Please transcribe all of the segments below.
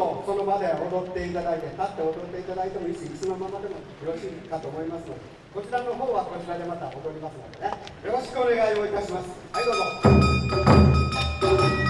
とその場で踊っていただいて立って踊っていただいてもいいし椅子のままでもよろしいかと思いますのでこちらの方はこちらでまた踊りますのでね。よろしくお願いをいたします。はいどうぞ。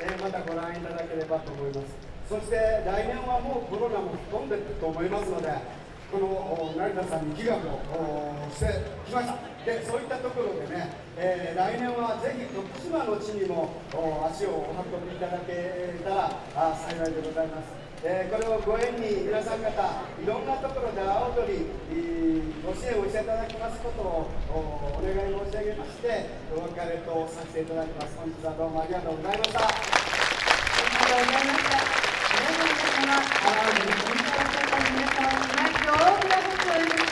え、またご覧いただければと思います。そして来年はもうコロナも吹っ飛んでると思いますのでこの成田さんに祈願をしてきました。でそういったところでね、えー、来年はぜひ徳島の地にも足をお運びいただけたら幸いでございます。えー、これをご縁に皆さん方いろんなところで阿波踊り、ご支援をしていただきますことをお願い申し上げましてお別れとさせていただきます。本日はどうもありがとうございました。ありがとうございました。皆様、淡路に参加された皆様に大きな拍手をお寄せくださ